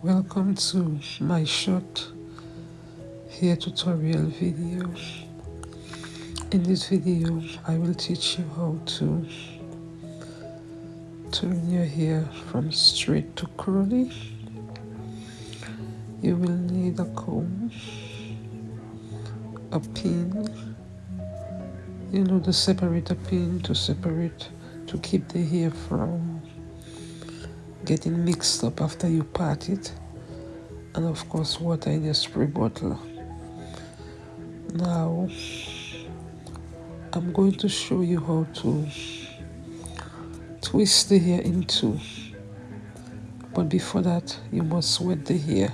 Welcome to my short hair tutorial video. In this video, I will teach you how to turn your hair from straight to curly. You will need a comb, a pin, you know the separator pin to separate, to keep the hair from getting mixed up after you part it. And of course water in your spray bottle. Now I'm going to show you how to twist the hair into but before that you must wet the hair.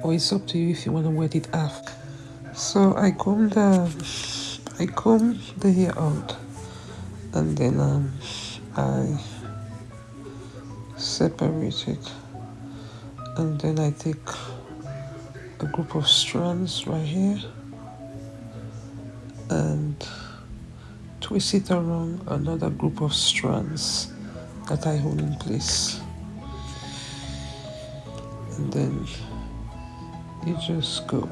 Or it's up to you if you want to wet it after so I comb the I comb the hair out. And then um, I separate it and then I take a group of strands right here and twist it around another group of strands that I hold in place. And then you just go.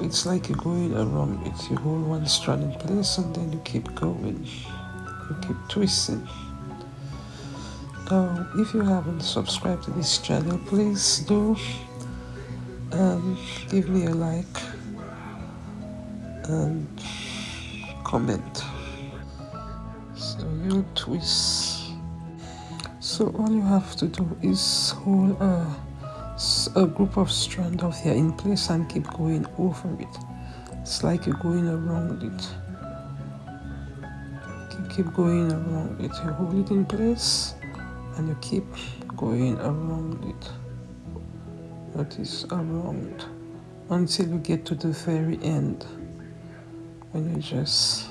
It's like you're going around it. You hold one strand in place and then you keep going you keep twisting. Now if you haven't subscribed to this channel please do um, give me a like and comment. So you twist. So all you have to do is hold a, a group of strand of hair in place and keep going over it. It's like you're going around it keep going around it you hold it in place and you keep going around it that is around until you get to the very end when you just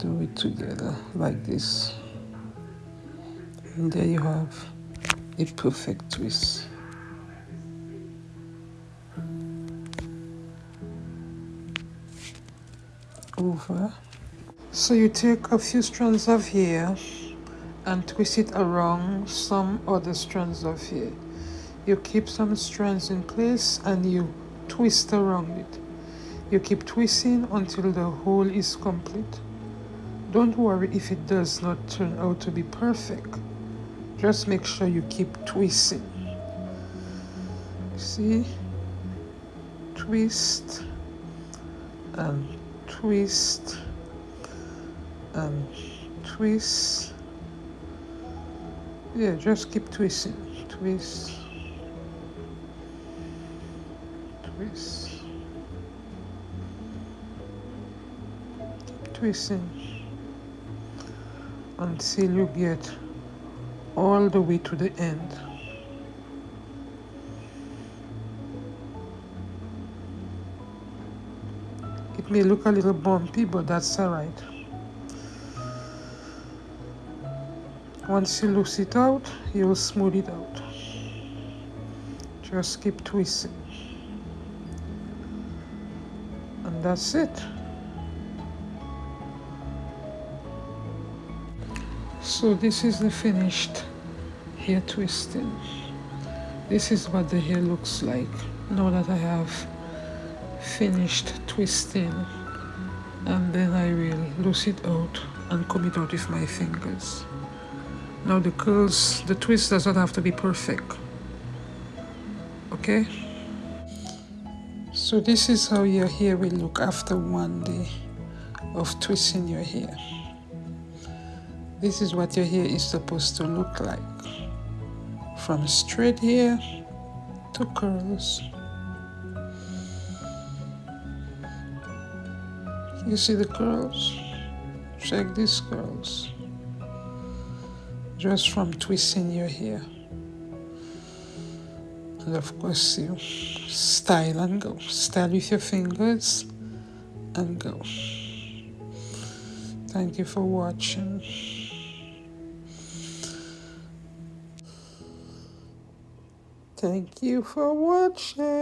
do it together like this. And there you have a perfect twist over. So you take a few strands of hair and twist it around some other strands of hair. You keep some strands in place and you twist around it. You keep twisting until the whole is complete. Don't worry if it does not turn out to be perfect. Just make sure you keep twisting. See? Twist and twist and twist. Yeah just keep twisting. Twist. Twist. Keep twisting. Until you get all the way to the end It may look a little bumpy, but that's alright. Once you loose it out, you'll smooth it out. Just keep twisting. And that's it. So this is the finished hair twisting. This is what the hair looks like now that I have finished twisting and then I will loose it out and comb it out with my fingers. Now the curls, the twist does not have to be perfect. Okay? So this is how your hair will look after one day of twisting your hair. This is what your hair is supposed to look like. From straight hair to curls. You see the curls? Check these curls. Just from twisting your hair. And of course you style and go. Style with your fingers and go. Thank you for watching. Thank you for watching.